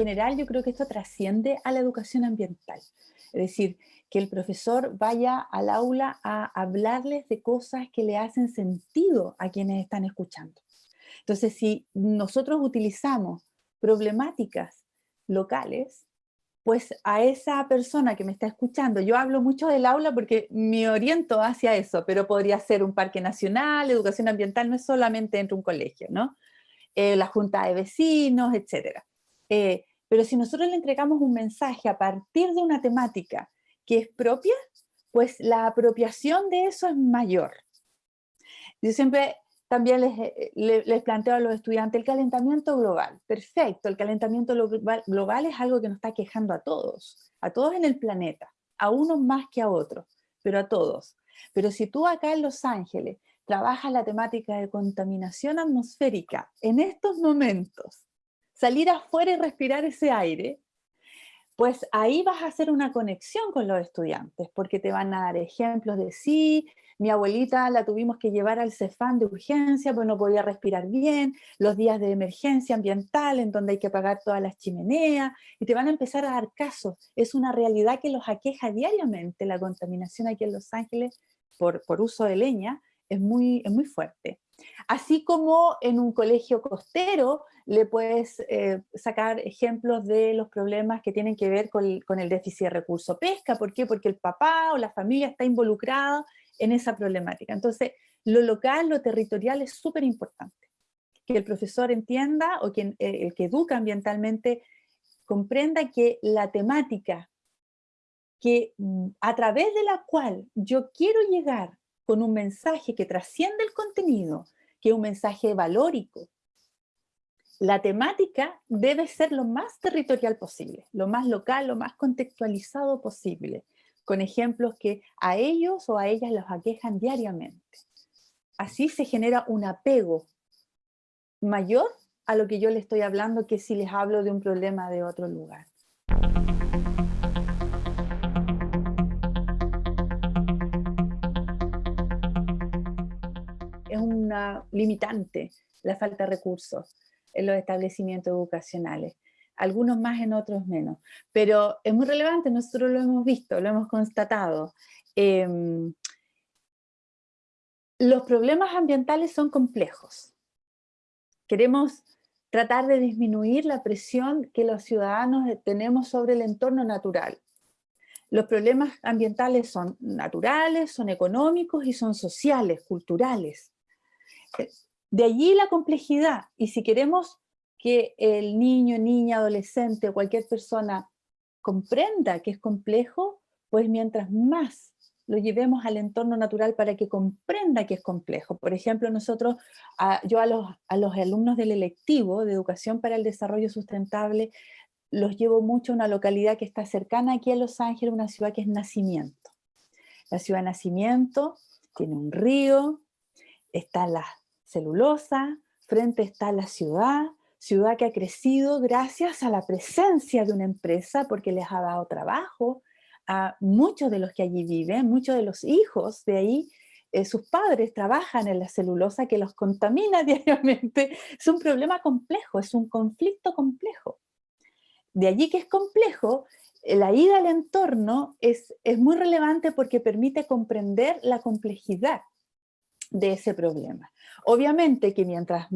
general yo creo que esto trasciende a la educación ambiental. Es decir, que el profesor vaya al aula a hablarles de cosas que le hacen sentido a quienes están escuchando. Entonces, si nosotros utilizamos problemáticas locales, pues a esa persona que me está escuchando, yo hablo mucho del aula porque me oriento hacia eso, pero podría ser un parque nacional, educación ambiental, no es solamente entre un colegio, ¿no? Eh, la junta de vecinos, etc. Eh, pero si nosotros le entregamos un mensaje a partir de una temática que es propia, pues la apropiación de eso es mayor. Yo siempre también les, les, planteo a los estudiantes el calentamiento global. Perfecto, el calentamiento global es algo que nos está quejando a todos, a todos en el planeta, a unos más que a otros, pero a todos. Pero si tú acá en Los Ángeles trabajas la temática de contaminación atmosférica en estos momentos, salir afuera y respirar ese aire, pues ahí vas a hacer una conexión con los estudiantes, porque te van a dar ejemplos de sí, mi abuelita la tuvimos que llevar al CEFAN de urgencia, pues no podía respirar bien, los días de emergencia ambiental en donde hay que apagar todas las chimeneas, y te van a empezar a dar casos. Es una realidad que los aqueja diariamente, la contaminación aquí en Los Ángeles por, uso de leña es muy fuerte. Así como en un colegio costero le puedes eh, sacar ejemplos de los problemas que tienen que ver con, el déficit de recurso pesca. ¿Por qué? Porque el papá o la familia está involucrado en esa problemática. Entonces, lo local, lo territorial es súper importante. Que el profesor entienda, o eh, el que educa ambientalmente, comprenda que la temática que mm, a través de la cual yo quiero llegar con un mensaje que trasciende el contenido, que es un mensaje valórico, la temática debe ser lo más territorial posible, lo más local, lo más contextualizado posible con ejemplos que a ellos o a ellas los aquejan diariamente. Así se genera un apego mayor a lo que yo le estoy hablando que si les hablo de un problema de otro lugar. Es una limitante la falta de recursos en los establecimientos educacionales algunos más en otros menos. Pero es muy relevante, nosotros lo hemos visto, lo hemos constatado. Em, los problemas ambientales son complejos. Queremos tratar de disminuir la presión que los ciudadanos tenemos sobre el entorno natural. Los problemas ambientales son naturales, son económicos y son sociales, culturales. Eh, de allí la complejidad, y si queremos que el niño, niña, adolescente cualquier persona comprenda que es complejo, pues mientras más lo llevemos al entorno natural para que comprenda que es complejo. Por ejemplo, nosotros, yo a los, a los alumnos del electivo de Educación para el Desarrollo Sustentable, los llevo mucho a una localidad que está cercana aquí a Los Ángeles, una ciudad que es Nacimiento. La ciudad de Nacimiento tiene un río, está la celulosa, frente está la ciudad, ciudad que ha crecido gracias a la presencia de una empresa porque les ha dado trabajo a muchos de los que allí viven, muchos de los hijos de ahí, eh, sus padres trabajan en la celulosa que los contamina diariamente. Es un problema complejo, es un conflicto complejo. De allí que es complejo, eh, la ida al entorno es, es muy relevante porque permite comprender la complejidad de ese problema. Obviamente que mientras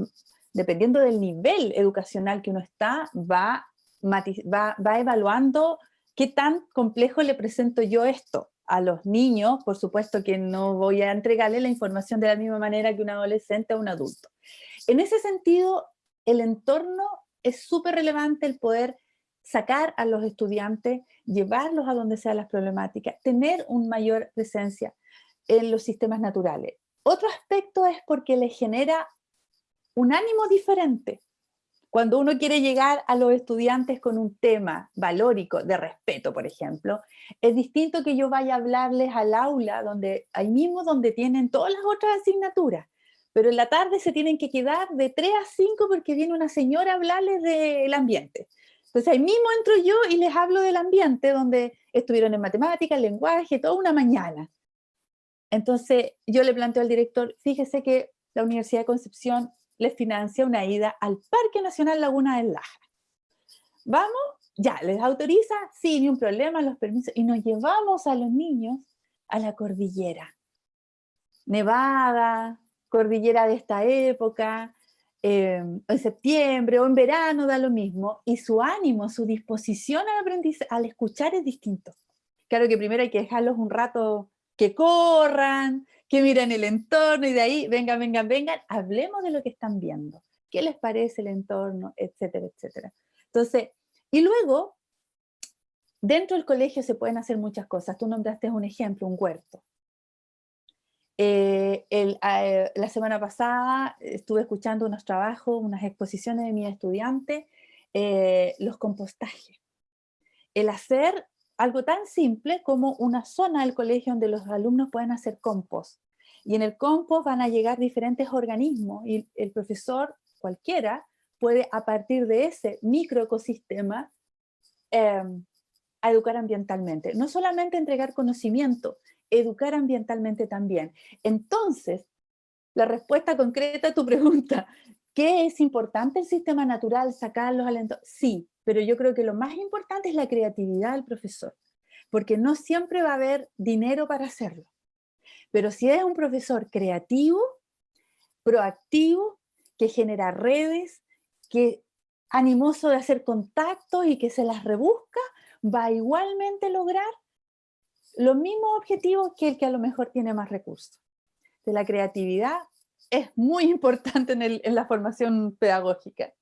dependiendo del nivel educacional que uno está, va, va, evaluando qué tan complejo le presento yo esto a los niños, por supuesto que no voy a entregarle la información de la misma manera que un adolescente o un adulto. En ese sentido, el entorno es súper relevante el poder sacar a los estudiantes, llevarlos a donde sean las problemáticas, tener una mayor presencia en los sistemas naturales. Otro aspecto es porque les genera un ánimo diferente. Cuando uno quiere llegar a los estudiantes con un tema valórico, de respeto, por ejemplo, es distinto que yo vaya a hablarles al aula, donde, ahí mismo donde tienen todas las otras asignaturas, pero en la tarde se tienen que quedar de 3 a 5 porque viene una señora a hablarles del ambiente. Entonces ahí mismo entro yo y les hablo del ambiente, donde estuvieron en matemáticas, lenguaje, toda una mañana. Entonces yo le planteo al director, fíjese que la Universidad de Concepción les financia una ida al Parque Nacional Laguna del Laja. ¿Vamos? Ya, ¿les autoriza? Sí, ni un problema, los permisos. Y nos llevamos a los niños a la cordillera. Nevada, cordillera de esta época, em, en septiembre o en verano da lo mismo, y su ánimo, su disposición al aprendizaje, al escuchar es distinto. Claro que primero hay que dejarlos un rato que corran, que miren el entorno y de ahí, vengan, vengan, vengan, hablemos de lo que están viendo. ¿Qué les parece el entorno? Etcétera, etcétera. Entonces, y luego, dentro del colegio se pueden hacer muchas cosas. Tú nombraste un ejemplo, un huerto. Eh, eh, la semana pasada estuve escuchando unos trabajos, unas exposiciones de mis estudiantes, eh, los compostajes. El hacer algo tan simple como una zona del colegio donde los alumnos pueden hacer compost. Y en el compost van a llegar diferentes organismos y el profesor cualquiera puede a partir de ese microecosistema eh, educar ambientalmente. No solamente entregar conocimiento, educar ambientalmente también. Entonces, la respuesta concreta a tu pregunta, ¿qué es importante el sistema natural, sacarlos al entorno? Sí, pero yo creo que lo más importante es la creatividad del profesor, porque no siempre va a haber dinero para hacerlo. Pero si es un profesor creativo, proactivo, que genera redes, que animoso de hacer contactos y que se las rebusca, va a igualmente lograr los mismos objetivos que el que a lo mejor tiene más recursos. De la creatividad es muy importante en la formación pedagógica.